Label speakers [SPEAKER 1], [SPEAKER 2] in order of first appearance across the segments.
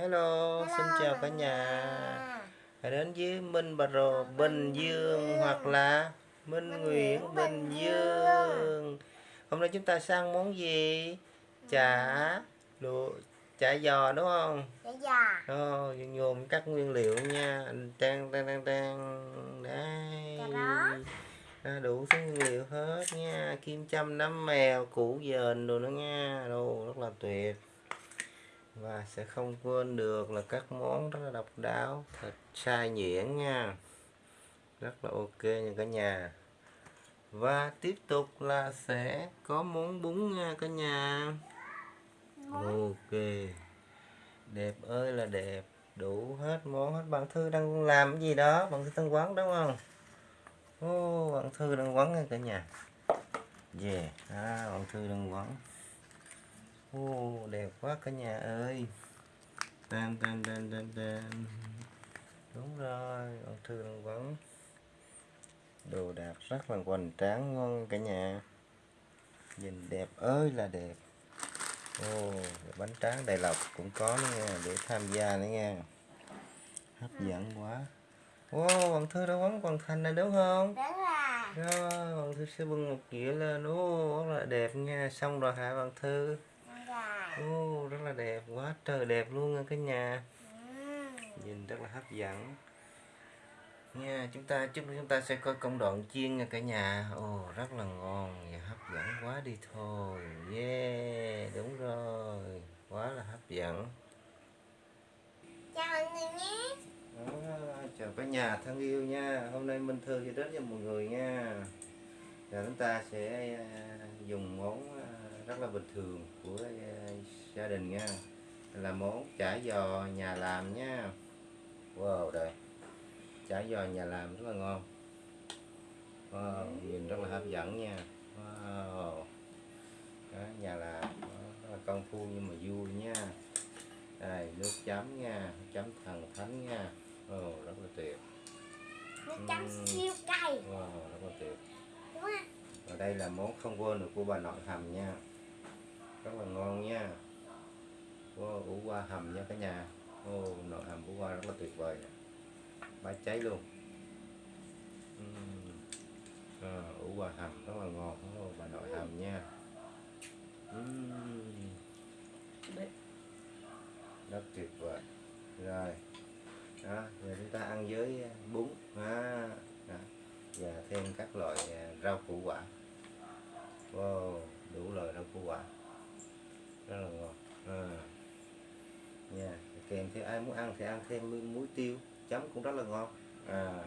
[SPEAKER 1] Hello, xin chào cả nhà. Hãy đến với Minh Bà Rồ Bình Dương hoặc là Minh Nguyễn Bình Dương. Hôm nay chúng ta sang món gì? Chả lụa chả giò đúng không?
[SPEAKER 2] Chả giò.
[SPEAKER 1] Ồ, nhôm các nguyên liệu nha. Trang trang trang trang. Đây. À, đủ thứ nguyên liệu hết nha. Kim châm nấm mèo, củ dền đồ nữa nha. Đồ rất là tuyệt và sẽ không quên được là các món rất là độc đáo thịt sai nhuyễn nha. Rất là ok nha cả nhà. Và tiếp tục là sẽ có món bún nha cả nhà. Ok. Đẹp ơi là đẹp. Đủ hết món hết bạn thư đang làm cái gì đó. Bạn thư đang quán đúng không? Ô oh, bạn thư đang quán nha cả nhà. Yeah. À, bạn thư đang quán. Ô, đẹp quá cả nhà ơi. Tan tan tan tan tan. Đúng rồi ông thư đang vẫn đồ đạc rất là hoành tráng ngon cả nhà. Nhìn đẹp ơi là đẹp. Ô bánh tráng đầy lọc cũng có nữa nha để tham gia nữa nha. Hấp dẫn quá. Ô bạn thư đã quấn hoàn thành này đúng không?
[SPEAKER 2] Đúng rồi.
[SPEAKER 1] Rồi bạn thư sẽ bưng một dĩa lên. Ô rất là đẹp nha. Xong rồi hả bạn thư Ô, rất là đẹp quá trời đẹp luôn nha cả nhà. Nhìn rất là hấp dẫn. Nha chúng ta chút nữa chúng ta sẽ coi công đoạn chiên nha cả nhà. Ồ rất là ngon và hấp dẫn quá đi thôi. Yeah đúng rồi quá là hấp dẫn.
[SPEAKER 2] Chào mọi người nhé.
[SPEAKER 1] À, chào cả nhà thân yêu nha. Hôm nay minh thư sẽ đến cho mọi người nha. Và chúng ta sẽ à, dùng món à, rất là bình thường của à, gia đình nha. Là món chả giò nhà làm nha. Wow đây chả giò nhà làm rất là ngon. Wow, nhìn rất là hấp dẫn nha. Wow. Đó, nhà làm rất là công phu nhưng mà vui nha. Đây nước chấm nha chấm thần thánh nha. Oh, rất là tuyệt.
[SPEAKER 2] Nước chấm uhm. siêu cay.
[SPEAKER 1] Wow, rất là tuyệt. Và đây là món không quên được của bà nội hầm nha rất là ngon nha. Wow, ủ qua hầm nha cả nhà. Ô nội hầm ủ qua rất là tuyệt vời bá cháy luôn. Uhm. à, ủ qua hầm rất là ngon. Ô, bà nội hầm nha. Uhm. rất tuyệt vời. Rồi. Đó giờ chúng ta ăn với bún. À, đó. và thêm các loại à, rau củ quả. Wow đủ loại rau củ quả rất là ngon à. nha kèm theo ai muốn ăn thì ăn thêm muối tiêu chấm cũng rất là ngon. À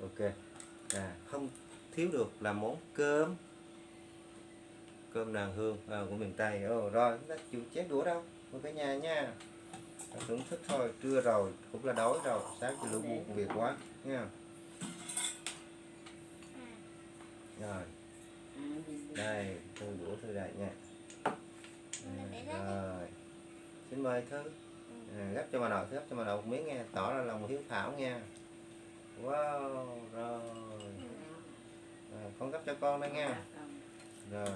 [SPEAKER 1] ok. À không thiếu được là món cơm. Cơm nàng hương à, của miền tây. Ồ, rồi chúng ta chịu chết đũa đâu. Một cả nhà nha. Thưởng thức thôi trưa rồi cũng là đói rồi. Sáng thì lũ buồn việc quá nha. Rồi. Đây thư đũa thư đại nha rồi. Xin mời thư. À, gấp cho bà nội gấp cho bà nội một miếng nghe tỏ ra lòng hiếu thảo nha. Wow rồi. À, con gấp cho con đây nha. Rồi.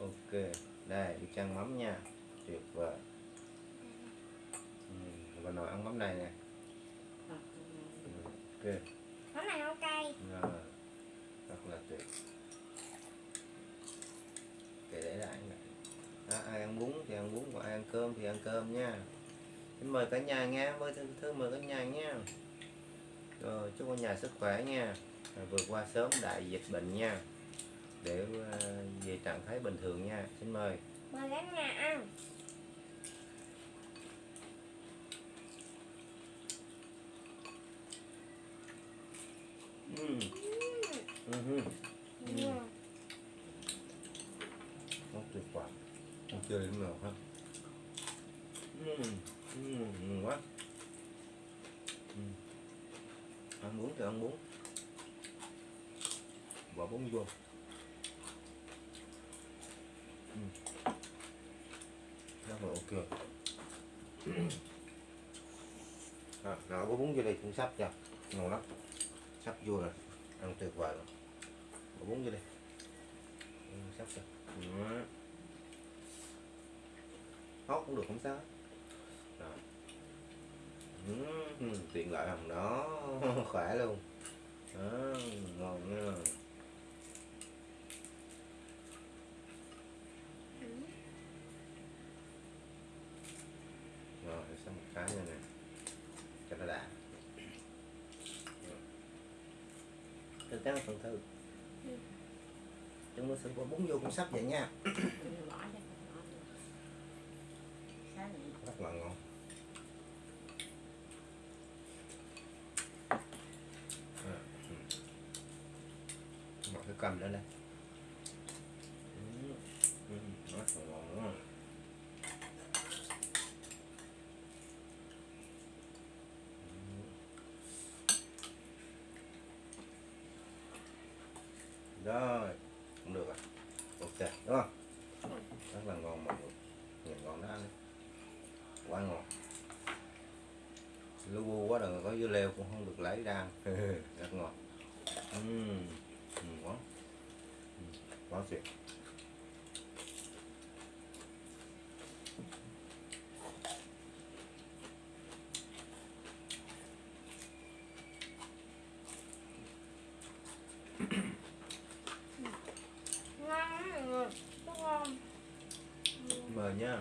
[SPEAKER 1] Ok đây đi chăn mắm nha. Tuyệt vời. Ừ, bà nội ăn mắm này nè. Ok.
[SPEAKER 2] Mắm này không cay
[SPEAKER 1] rồi. Rất là tuyệt kệ để lại à, ai ăn bún thì ăn bún còn ai ăn cơm thì ăn cơm nha. Xin mời cả nhà nha mời thư, thư mời cả nhà nha rồi chúc cả nhà sức khỏe nha. Rồi, vượt qua sớm đại dịch bệnh nha. Để uh, về trạng thái bình thường nha. Xin mời.
[SPEAKER 2] Mời cả nhà ăn.
[SPEAKER 1] Ừ. Ừ. Ừ. Ừ. Nó tuyệt vời chưa đến nào hết, uhm, uhm, quá. Uhm. Ăn bún thì ăn bún Bỏ bún vô. Uhm. Rất là ok. À, nào có bún vô đây cũng sắp chưa Ngon lắm. Sắp vô rồi. Ăn tuyệt vời rồi Bỏ bún vô đây. Sắp rồi ừ hót cũng được không sao rồi. Ừ, tiện lợi không đó khỏe luôn. Đó, ngon nha. Rồi xong một cái nữa nè. Cho nó đã cho trắng phần thư trong mưa sữa có bún vô cũng sắp vậy nha
[SPEAKER 3] bỏ cho bỏ sao
[SPEAKER 1] là ngon À, ừ. một cái cầm nữa đây Ừ, ừ, rất là ngon đó. Ừ. rồi cũng được rồi ok đúng không rất là ngon mọi người nhìn ngon đó ăn đi. quá ngon lu bu quá đừng có dưa leo cũng không được lấy ra rất ngon. Uhm. ngon quá. Ừ, quá tuyệt
[SPEAKER 2] ngon lắm mọi người rất ngon
[SPEAKER 1] mời nha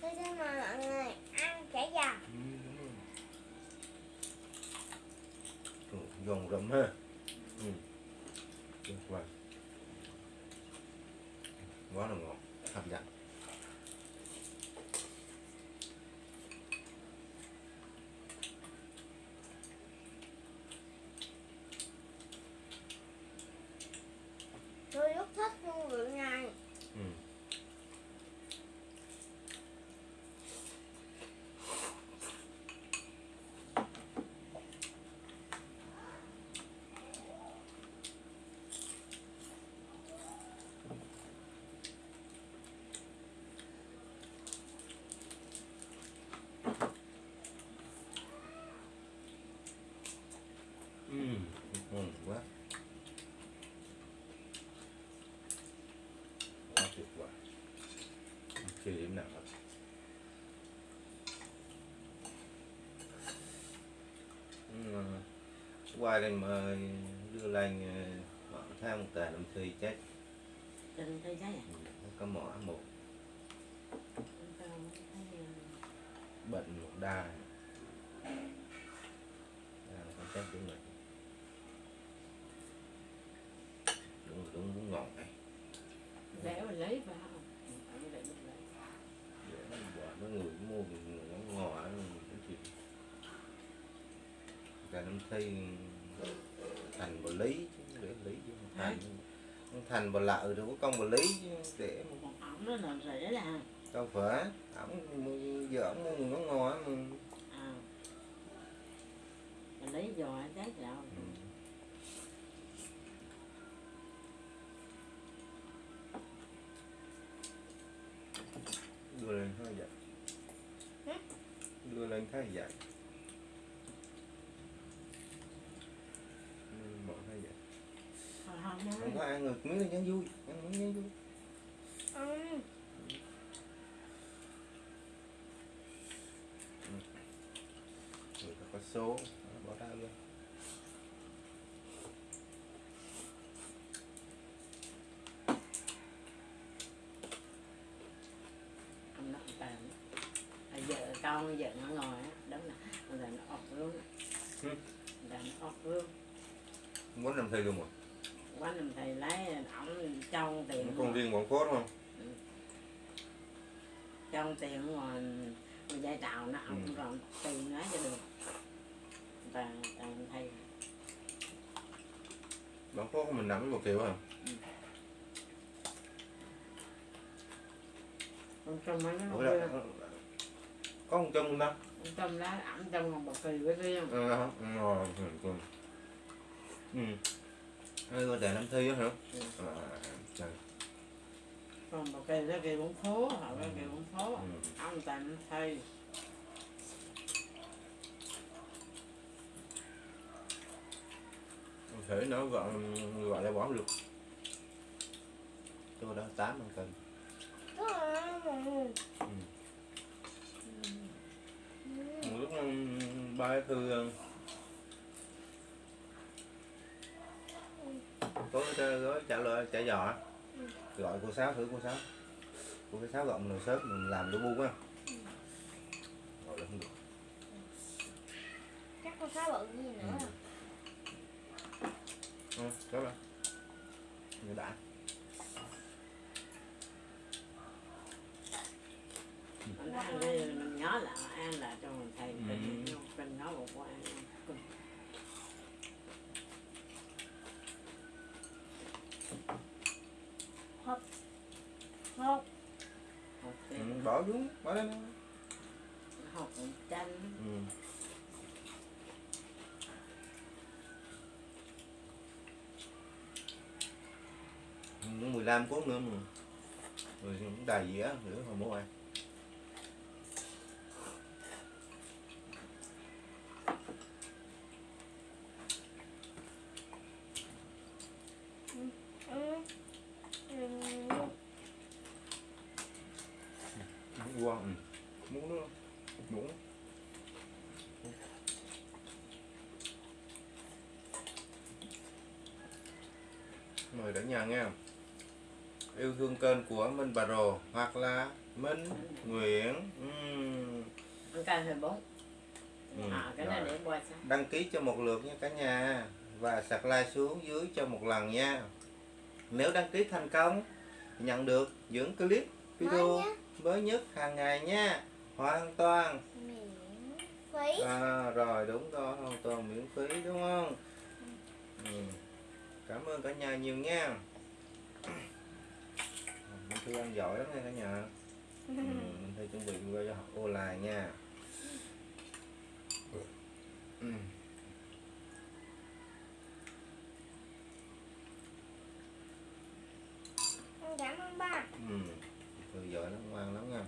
[SPEAKER 2] tôi xin mời mọi người ăn chả giò
[SPEAKER 1] Ừ, giòn ha. Ừ. tuyệt vời. Quá là ngon. Hấp dẫn
[SPEAKER 2] tôi rất thích hương vị này
[SPEAKER 1] ừ. Ừ, ngon quá quá tuyệt vời chưa điểm nào hết. Ừ, qua đây mà đưa lên ờ, họ tham một tà năm thi chết.
[SPEAKER 3] Đừng thấy cái này
[SPEAKER 1] Ừ, có mỏ một. Bệnh một đa. Đa không chết đúng rồi đúng đúng đúng ngon này.
[SPEAKER 3] Để mà lấy vào ở đây mình lấy
[SPEAKER 1] để nó bỏ nó người mua nó ngò cái chuyện năm thi thành bà lý chứ để lý chứ thành. Thành bà lợ đâu có công bà lý chứ để.
[SPEAKER 3] Ổng nó là rẻ là
[SPEAKER 1] đâu phải ổng giờ ổng mua nó ngò mà.
[SPEAKER 3] À. Mình lấy giò trái rau
[SPEAKER 1] Ừ. đưa lên hơi vậy. Đưa lên thấy vậy Ừ, bỏ thấy vậy
[SPEAKER 3] không không
[SPEAKER 1] không
[SPEAKER 3] nhớ
[SPEAKER 1] có ăn ngược miếng là vui ăn miếng nhắn vui.
[SPEAKER 2] Ừ.
[SPEAKER 1] người ta có số bỏ ra luôn.
[SPEAKER 3] Nó tàn à, vợ con vợ nó ngồi á đó là rồi nó ọt luôn
[SPEAKER 1] Ừ.
[SPEAKER 3] rồi nó ọt luôn.
[SPEAKER 1] Muốn làm thầy luôn mà
[SPEAKER 3] quá năm thầy lấy ổng trong tiền
[SPEAKER 1] con riêng bọn cốt không?
[SPEAKER 3] Trong tiền mà dây trào nó ổng
[SPEAKER 1] Ừ.
[SPEAKER 3] còn tiền nói cho được. Và thầy
[SPEAKER 1] bọn cốt của mình nắm một kiểu à?
[SPEAKER 3] Con trong mấy nó
[SPEAKER 1] là, có một trong đó
[SPEAKER 3] con trong đó ổng trong còn bọc kỳ với riêng
[SPEAKER 1] ờ rồi ừ, ừ. ừ. Có đề năm thi á hả
[SPEAKER 3] Ừ.
[SPEAKER 1] à, trời.
[SPEAKER 3] còn bọc kỳ nó kỳ bốn phố họ có
[SPEAKER 1] Ừ.
[SPEAKER 3] kỳ bốn phố
[SPEAKER 1] Ừ.
[SPEAKER 3] ông tạm thầy
[SPEAKER 1] Không thể nó gọi gọi là bỏ được tôi đó tám ăn cân. Một lúc ba thư có cái gói trả lời trả giò gọi cô sáu thử cô sáu. Cô cái sáu gọi mình sớm mình làm đổ bu á gọi là không được.
[SPEAKER 2] Chắc con sáu bự gì nữa.
[SPEAKER 1] Ừ. ừ, đó là người đã.
[SPEAKER 3] Mình ăn đi, mình nhớ là ăn là cho mình thầy
[SPEAKER 1] Ừ.
[SPEAKER 3] mình mình nói một qua ăn cùng
[SPEAKER 2] Ngon.
[SPEAKER 3] học
[SPEAKER 1] ừ,
[SPEAKER 3] thì
[SPEAKER 1] bỏ xuống bỏ lên
[SPEAKER 3] học chanh.
[SPEAKER 1] Ừ. Ừ, 15 phút nữa mà. Rồi cũng đầy dĩa nữa không bố ăn
[SPEAKER 2] Ừ. Ừ.
[SPEAKER 1] muốn qua ừ. muốn nữa muốn mời cả nhà nghe. Yêu thương kênh của Minh Bà Rồ hoặc là Minh Nguyễn
[SPEAKER 3] bốn
[SPEAKER 1] Ừ,
[SPEAKER 3] à cái này để qua
[SPEAKER 1] đăng ký cho một lượt nha cả nhà và sạc like xuống dưới cho một lần nha. Nếu đăng ký thành công nhận được những clip video
[SPEAKER 2] Mới
[SPEAKER 1] nhất. hàng ngày nha. Hoàn toàn.
[SPEAKER 2] Miễn phí.
[SPEAKER 1] à, rồi đúng rồi hoàn toàn miễn phí đúng không? Ừ cảm ơn cả nhà nhiều nha. Minh thư ăn giỏi lắm nha cả nhà. Ừ, mình thư chuẩn bị qua cho học online nha. Ừ.
[SPEAKER 2] Con Cảm ơn ba.
[SPEAKER 1] Ừ. Thư giỏi lắm ngoan lắm nha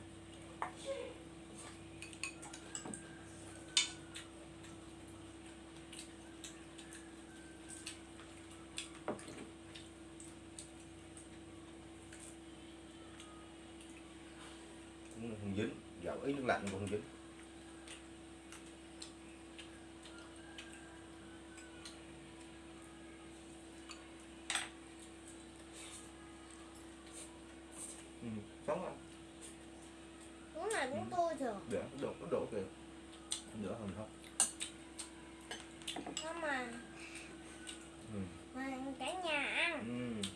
[SPEAKER 1] cũng không ý nước lạnh cũng không dính ừ, sống không
[SPEAKER 2] Uống này cũng tôi thường.
[SPEAKER 1] để đổ đổ kìa nữa hơn không
[SPEAKER 2] Nhưng mà
[SPEAKER 1] ừ.
[SPEAKER 2] mà cả nhà ăn.
[SPEAKER 1] Ừ.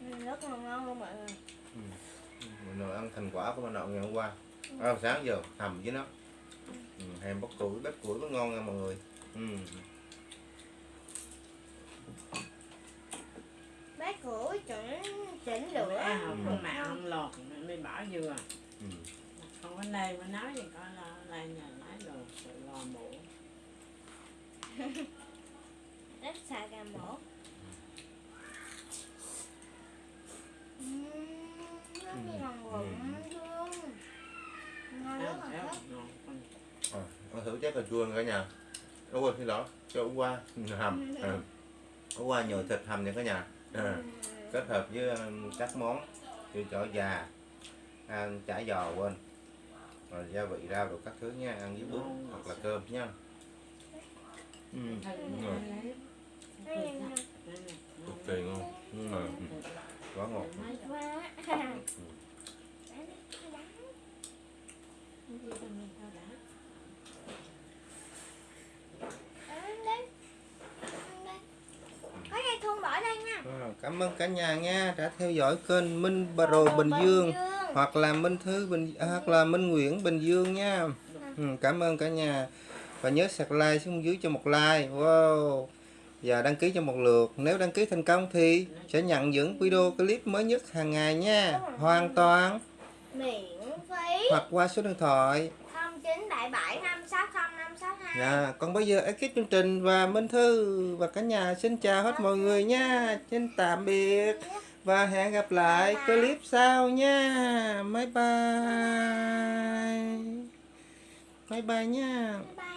[SPEAKER 2] Ừ, Rất là ngon luôn mọi người.
[SPEAKER 1] mình nội ăn thành quả của mình nội ngày hôm qua à, sáng giờ hầm với nó ừ, hèm bóc củi bếp củi có ngon nha mọi người ừ.
[SPEAKER 2] Bác củi chỉnh chỉnh
[SPEAKER 3] lửa
[SPEAKER 2] lửa.
[SPEAKER 3] không có mạng không lọt mới bỏ vừa
[SPEAKER 1] Ừ.
[SPEAKER 3] không có này mới nói gì có là lại nhà lái đồ sự lò mổ
[SPEAKER 2] Rất xài gà mổ. Uhm, nó như lòng rụng luôn. Ngon rất
[SPEAKER 3] ăn
[SPEAKER 2] là
[SPEAKER 3] theo
[SPEAKER 2] thích.
[SPEAKER 3] ngon con
[SPEAKER 1] à, chép cà chua cả nhà Ủa quên xin lỗi cho hôm qua hầm ừ. hôm qua nhồi thịt hầm nha cả nhà à. kết hợp với um, các món như chỏ già ăn chả giò quên rồi gia vị rau rồi các thứ nha ăn với bún hoặc là cơm nha ừ. Ừ.
[SPEAKER 3] lấy
[SPEAKER 2] Ừ.
[SPEAKER 1] cực kỳ ngon ừ. ừ. quá ngọt
[SPEAKER 2] Quá. Ăn đi. Ăn đi. Có dây thun bỏ đây nha.
[SPEAKER 1] À, cảm ơn cả nhà nha đã theo dõi kênh Minh Rồ Bình Dương hoặc là Minh Thư Bình à, hoặc là Minh Nguyễn Bình Dương nha. Ừ, cảm ơn cả nhà. Và nhớ sạc like xuống dưới cho một like. Wow. Và đăng ký cho một lượt. Nếu đăng ký thành công thì sẽ nhận những video clip mới nhất hàng ngày nha. Hoàn toàn.
[SPEAKER 2] Miễn phí.
[SPEAKER 1] hoặc qua số điện thoại.
[SPEAKER 2] 0977 560 562.
[SPEAKER 1] Dạ, còn bây giờ ekip chương trình và Minh Thư và cả nhà xin chào hết mọi người nha. Xin tạm biệt và hẹn gặp lại clip sau nha. Bye bye. Bye bye nha.
[SPEAKER 2] Bye bye.